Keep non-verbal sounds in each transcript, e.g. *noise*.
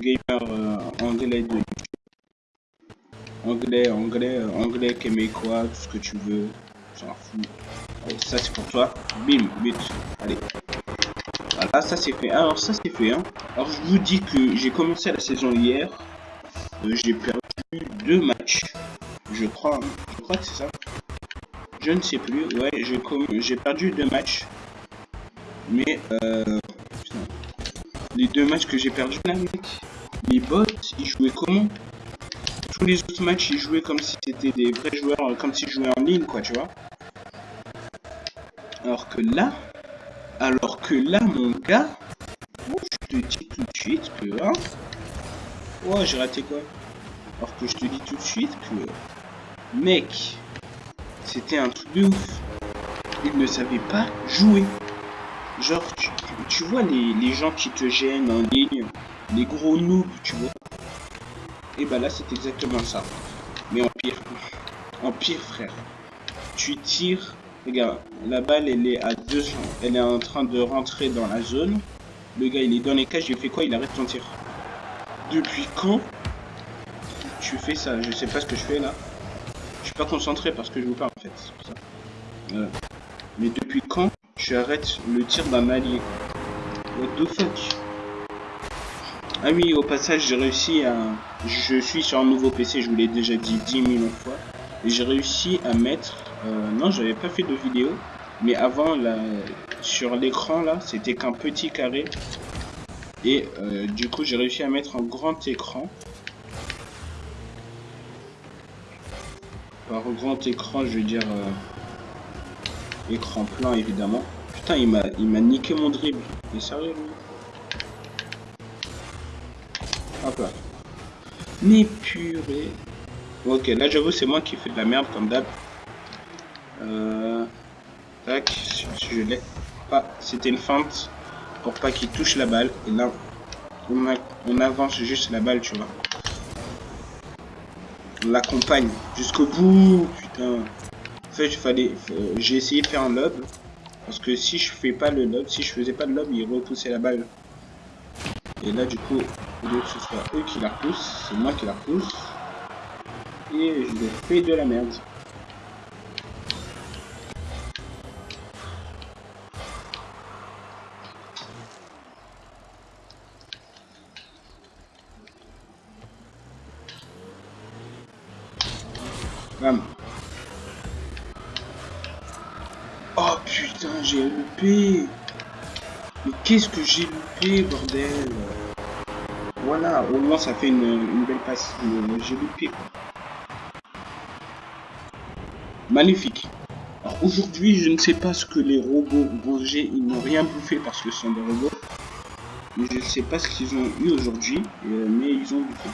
gamer euh, anglais de Anglais, anglais, anglais, québécois, tout ce que tu veux. Fout. Allez, ça c'est pour toi. Bim, but. Allez. Voilà, ça c'est fait. Alors ça c'est fait. Hein. Alors je vous dis que j'ai commencé la saison hier. Euh, j'ai perdu deux matchs. Je crois. Je crois que c'est ça. Je ne sais plus. Ouais, j'ai perdu deux matchs. Mais euh, les deux matchs que j'ai perdu mec. Les bots, ils jouaient comment Tous les autres matchs, ils jouaient comme si c'était des vrais joueurs, comme s'ils jouaient en ligne, quoi, tu vois. Alors que là, alors que là, mon gars, je te dis tout de suite que, hein, j'ai raté quoi Alors que je te dis tout de suite que, mec, c'était un truc de ouf. Il ne savait pas jouer. Genre, tu, vois les, gens qui te gênent en ligne, les gros noobs, tu vois. Et bah là, c'est exactement ça. Mais en pire. En pire, frère. Tu tires. Regarde, la balle, elle est à 200. Elle est en train de rentrer dans la zone. Le gars, il est dans les cages. Il fait quoi? Il arrête ton tir. Depuis quand tu fais ça? Je sais pas ce que je fais là. Je suis pas concentré parce que je vous parle en fait. Ça. Mais depuis quand tu arrêtes le tir d'un allié? What the fuck? Ah oui, au passage, j'ai réussi à... Je suis sur un nouveau PC, je vous l'ai déjà dit 10 000 fois. Et j'ai réussi à mettre... Euh, non, j'avais pas fait de vidéo. Mais avant, sur l'écran, là, c'était qu'un petit carré. Et euh, du coup, j'ai réussi à mettre un grand écran. Par grand écran, je veux dire... Euh, Écran plein, évidemment. Putain, il m'a niqué mon dribble. Est sérieux, lui? Hop là. Mais purée. Ok, là, j'avoue, c'est moi qui fais de la merde, comme d'hab. Euh... Tac, je l'ai. c'était une feinte pour pas qu'il touche la balle. Et là, on, avance juste la balle, tu vois. On l'accompagne jusqu'au bout, putain. En fait, fallait, j'ai essayé de faire un lob. Parce que si je fais pas le lob, si je faisais pas le lob, il repoussait la balle. Et là, du coup, que ce soit eux qui la repoussent, c'est moi qui la repousse. Et je fais de la merde. Bam. j'ai loupé Mais qu'est-ce que j'ai loupé, bordel? Au moins ça fait une, belle passe. J'ai loupé, Magnifique. Alors aujourd'hui, je ne sais pas ce que les robots manger. Ils n'ont rien bouffé parce que ce sont des robots. Mais je ne sais pas ce qu'ils ont eu aujourd'hui. Euh, mais ils ont bouffé.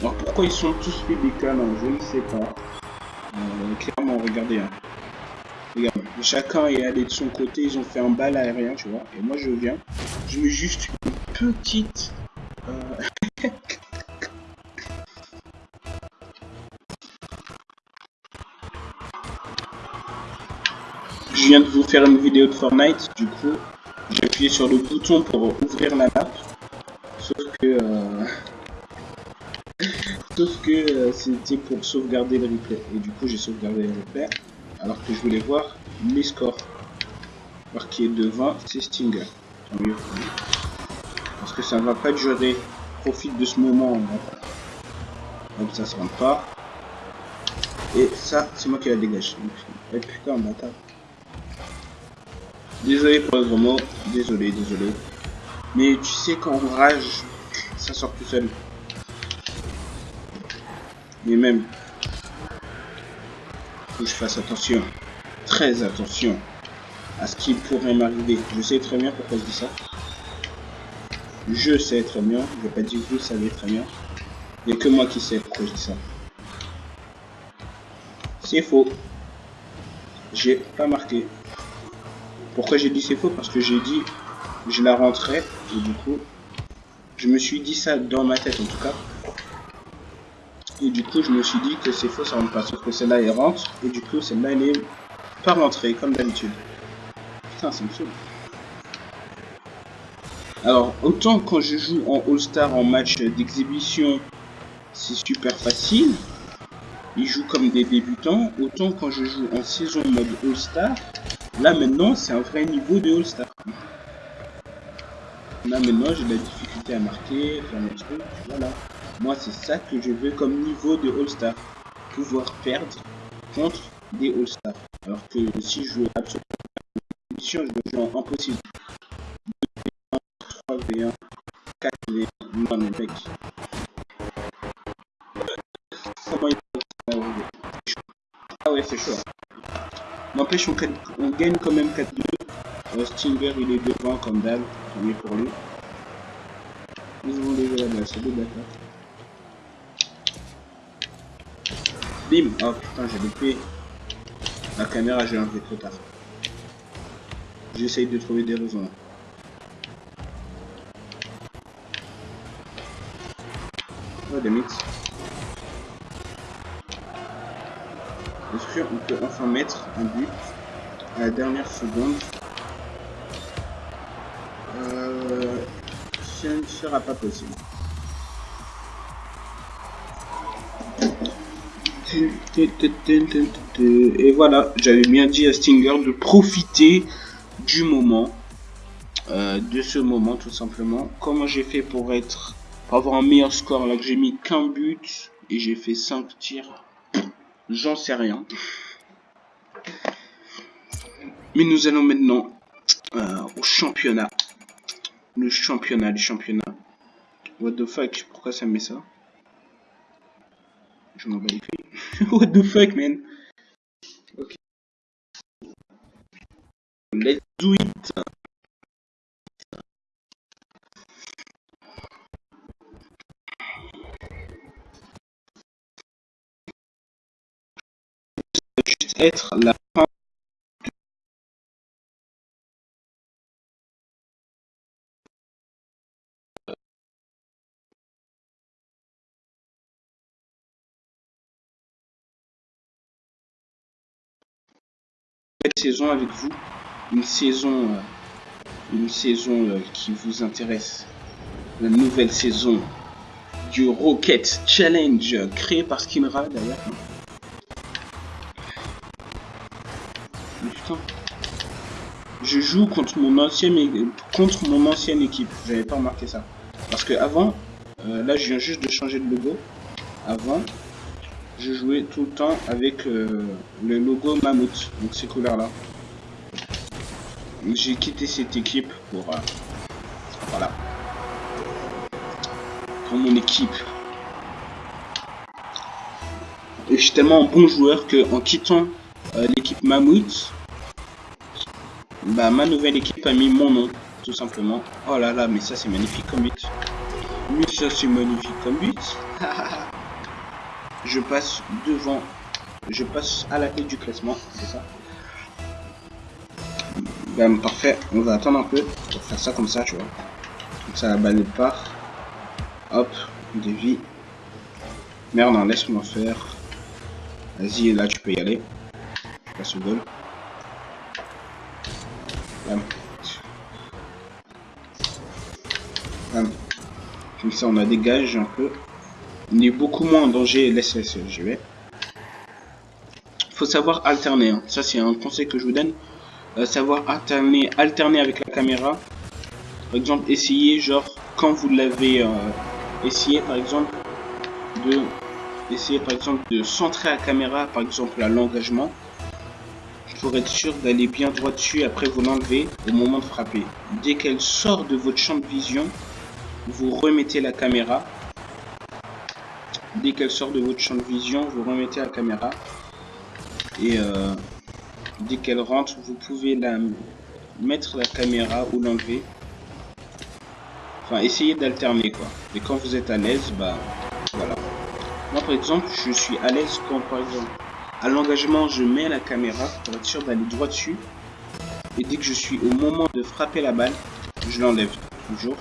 Alors pourquoi ils sont tous fait des canons Je ne sais pas. Euh, clairement, regardez. Hein. Regarde, chacun est allé de son côté, ils ont fait un bal aérien, tu vois. Et moi, je viens, je mets juste une petite... je viens de vous faire une vidéo de Fortnite, du coup, j'ai appuyé sur le bouton pour ouvrir la map. Sauf que... Euh, *laughs* sauf que euh, c'était pour sauvegarder le replay. Et du coup, j'ai sauvegardé le replay alors que je voulais voir les scores. Alors qui est devant, c'est Stinger. Parce que ça va pas durer. Profite de ce moment. Comme ça, ça rentre pas. Et ça, c'est moi qui la dégage. Eh, putain, bâtard. Désolé pour le mot. Désolé, désolé. Mais tu sais, on rage, ça sort tout seul. Mais même, que je fasse attention, très attention à ce qui pourrait m'arriver. Je sais très bien pourquoi je dis ça. Je sais très bien, je vais pas dire que vous savez très bien. Il n'y a que moi qui sais pourquoi je dis ça. C'est faux. J'ai pas marqué. Pourquoi j'ai dit c'est faux? Parce que j'ai dit je la rentrais et du coup je me suis dit ça dans ma tête en tout cas. Et du coup, je me suis dit que c'est faux, ça rentre pas. Sauf que celle-là, elle rentre. Et du coup, celle-là, elle est pas rentrée, comme d'habitude. Putain, ça me saoule. Alors, autant quand je joue en All-Star en match d'exhibition, c'est super facile. Ils jouent comme des débutants. Autant quand je joue en saison mode All-Star, là maintenant, c'est un vrai niveau de All-Star. Là maintenant, j'ai de la difficulté à marquer, faire mes trucs, voilà. Moi, c'est ça que je veux comme niveau de All-Star. Pouvoir perdre contre des All-Stars. Alors que si je veux absolument je veux jouer en impossible. 3v1, 4v1, non mec. Ah ouais, c'est chaud. N'empêche, on, on, gagne quand même 4-2. Euh, Stinger, il est devant comme dalle. On est pour lui. Ils vont lever la c'est d'accord. Bim Oh putain, j'ai loupé. La caméra, j'ai enlevé trop tard. J'essaye de trouver des raisons. Oh, des mix. Est-ce qu'on peut enfin mettre un but à la dernière seconde euh, Ça ne sera pas possible. Et voilà, j'avais bien dit à Stinger de profiter du moment, euh, de ce moment tout simplement. Comment j'ai fait pour être, pour avoir un meilleur score là que j'ai mis qu'un but et j'ai fait 5 tirs, j'en sais rien. Mais nous allons maintenant euh, au championnat. Le championnat, le championnat. What the fuck, pourquoi ça me met ça? Je m'en bats les couilles. *laughs* What the fuck, man? Ok. Let's do it. Être la fin. Saison avec vous, une saison, euh, une saison euh, qui vous intéresse, la nouvelle saison du Rocket Challenge créé par Skinra d'ailleurs. Je joue contre mon ancienne contre mon ancienne équipe. J'avais pas remarqué ça parce que avant, euh, là je viens juste de changer de logo. Avant, je jouais tout le temps avec euh, le logo Mammouth, donc ces couleurs là. J'ai quitté cette équipe pour euh, voilà pour mon équipe. Et je suis tellement un bon joueur que en quittant l'équipe Mammouth, bah ma nouvelle équipe a mis mon nom tout simplement. Oh là là, mais ça c'est magnifique comme but. Mais ça c'est magnifique comme but. *laughs* je passe devant, je passe à la tête du classement, c'est ça. Ben, parfait, on va attendre un peu pour faire ça comme ça, tu vois. Comme ça, la balle part. Hop, dévie. Merde, non, laisse-moi faire. Vas-y, là, tu peux y aller. Je passe au goal. Bam. Bam. Comme ça, on a dégage un peu. On est beaucoup moins en danger. Laisse, laisse, je vais. Faut savoir alterner. Hein. Ça, c'est un conseil que je vous donne. Euh, savoir alterner, alterner avec la caméra. Par exemple, essayer, genre, quand vous l'avez euh, essayé, par exemple, de essayer, par exemple, de centrer la caméra, par exemple, à l'engagement. Pour être sûr d'aller bien droit dessus, après vous l'enlevez au moment de frapper. Dès qu'elle sort de votre champ de vision, vous remettez la caméra dès qu'elle sort de votre champ de vision, vous remettez la caméra. Et euh, dès qu'elle rentre, vous pouvez la mettre la caméra ou l'enlever. Enfin, essayez d'alterner quoi. Et quand vous êtes à l'aise, bah voilà. Moi par exemple, je suis à l'aise quand par exemple à l'engagement, je mets la caméra pour être sûr d'aller droit dessus. Et dès que je suis au moment de frapper la balle, je l'enlève toujours.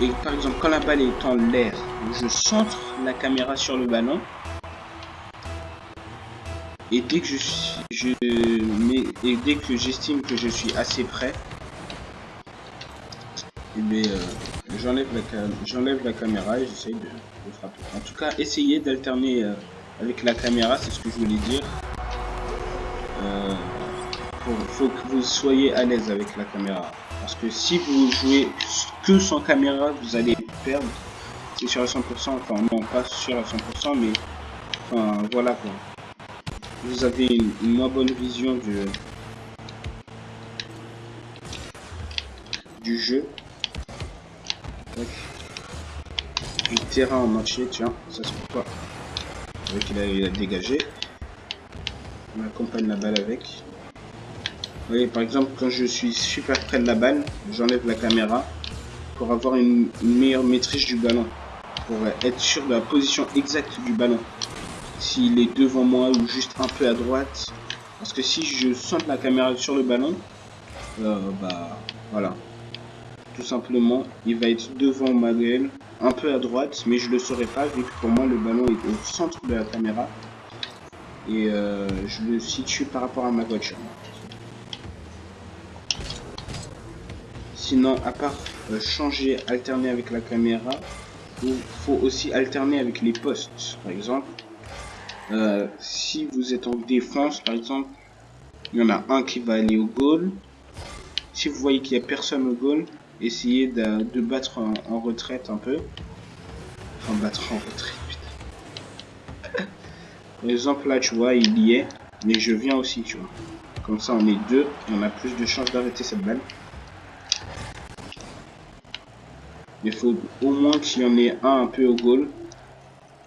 Et par exemple, quand la balle est en l'air, je centre la caméra sur le ballon. Et dès que je je et dès que j'estime que je suis assez Et bien, euh, j'enlève la, la caméra et j'essaye de, frapper. En tout cas, essayez d'alterner euh, avec la caméra, c'est ce que je voulais dire. Euh, faut, que vous soyez à l'aise avec la caméra. Parce que si vous jouez que sans caméra, vous allez perdre. C'est sûr à 100%, enfin non pas sûr à 100%, mais enfin voilà quoi. Vous avez une, moins bonne vision du, du jeu. Du terrain en entier, tiens, ça c'est pourquoi. Avec il a, il a dégagé. On accompagne la balle avec. Vous voyez, par exemple, quand je suis super près de la balle, j'enlève la caméra pour avoir une, meilleure maîtrise du ballon. Pour être sûr de la position exacte du ballon. S'il est devant moi ou juste un peu à droite. Parce que si je sente la caméra sur le ballon, euh, bah voilà. Tout simplement, il va être devant ma gueule, un peu à droite, mais je le saurais pas vu que pour moi le ballon est au centre de la caméra. Et euh, je le situe par rapport à ma voiture. Sinon, à part euh, changer, alterner avec la caméra, il faut aussi alterner avec les postes. Par exemple, euh, si vous êtes en défense, par exemple, il y en a un qui va aller au goal. Si vous voyez qu'il n'y a personne au goal, essayez de, battre en, retraite un peu. Enfin, battre en retraite, putain. Par *laughs* exemple, là, tu vois, il y est, mais je viens aussi, tu vois. Comme ça, on est deux on a plus de chances d'arrêter cette balle. Il faut au moins qu'il y en ait un un peu au goal.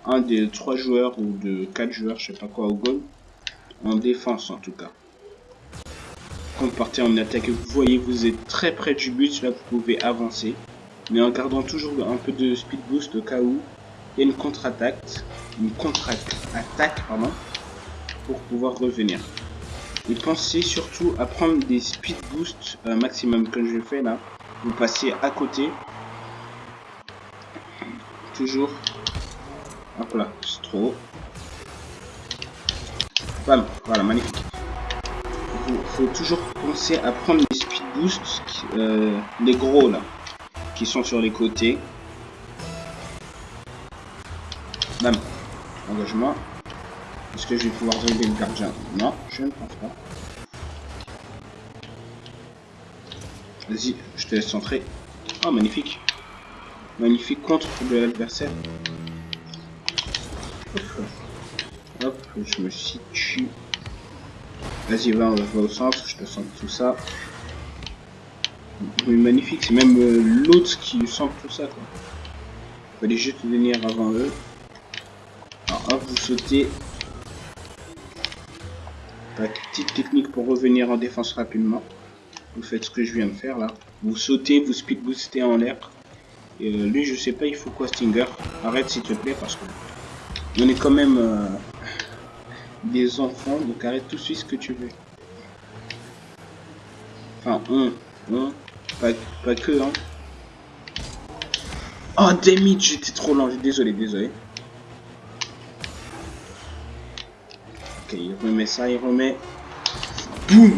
Un des trois joueurs ou de quatre joueurs, je sais pas quoi, au goal. En défense en tout cas. Vous partez en attaque, vous voyez vous êtes très près du but, là vous pouvez avancer. Mais en gardant toujours un peu de speed boost au cas où il y a une contre-attaque. Une contre-attaque, pardon. Pour pouvoir revenir. Et pensez surtout à prendre des speed boost euh, maximum comme je fais là. Vous passez à côté toujours. Hop là, c'est trop. Bam, voilà, magnifique. Faut toujours penser à prendre les speed boosts, euh, les gros là, qui sont sur les côtés. Bam, engagement. Est-ce que je vais pouvoir relever le gardien? Non, je ne pense pas. Vas-y, je te laisse centrer. Oh, magnifique. Magnifique contre de l'adversaire. Hop, je me situe. Vas-y, va, on va au centre, je te sens tout ça. Mais magnifique, c'est même euh, l'autre qui sent tout ça, quoi. Fallait juste venir avant eux. Alors, hop, vous sautez. petite technique pour revenir en défense rapidement. Vous faites ce que je viens de faire, là. Vous sautez, vous speed boostez en l'air. Et euh, lui, je sais pas, il faut quoi, Stinger? Arrête, s'il te plaît, parce que on est quand même euh, des enfants, donc arrête tout de suite ce que tu veux. Enfin, on, on, pas, pas que, hein. Oh, damn j'étais trop lent, désolé, désolé. Ok, il remet ça, il remet... Boum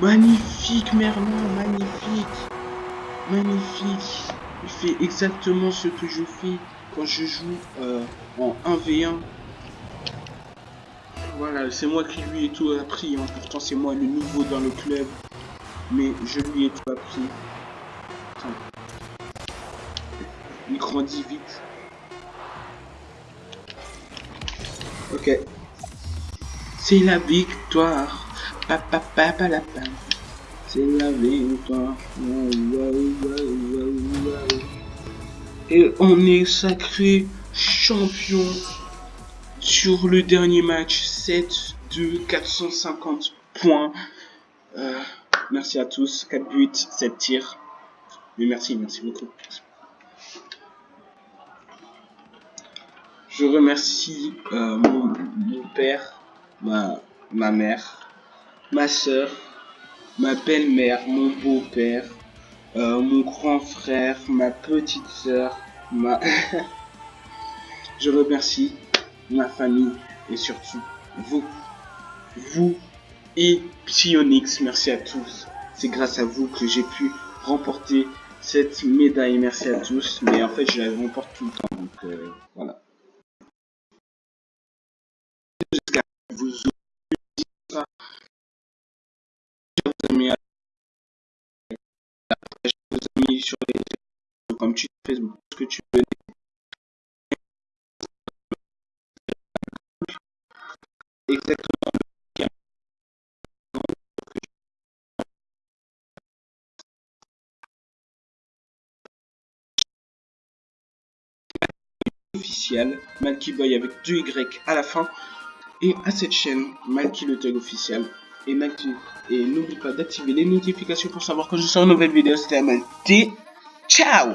Magnifique, Merlin, magnifique Magnifique il fait exactement ce que je fais quand je joue euh, en 1v1. Voilà, c'est moi qui lui ai tout appris. Hein. Pourtant, c'est moi le nouveau dans le club. Mais je lui ai tout appris. Il grandit vite. Ok. C'est la victoire. Papa, papa, la c'est la victoire. Et on est sacré champion sur le dernier match. 7 de 450 points. Euh, merci à tous. 4 buts, 7 tirs. Mais merci, merci beaucoup. Je remercie euh, mon, père, ma, mère, ma soeur, ma belle-mère, mon beau-père, euh, mon grand frère, ma petite ma... *laughs* Je remercie ma famille et surtout vous, vous et Psyonix, merci à tous. C'est grâce à vous que j'ai pu remporter cette médaille. Merci à tous. Mais en fait, je la remporte tout le temps. Donc euh, voilà. Que vous ça. Amis sur les comme tu Facebook, ce que tu veux. Exactement. officiel, Malky Boy avec 2 Y à la fin, et à cette chaîne, Malky le Tug officiel. Et, et n'oublie pas d'activer les notifications pour savoir quand je sors une nouvelle vidéo. C'était Malky. Ciao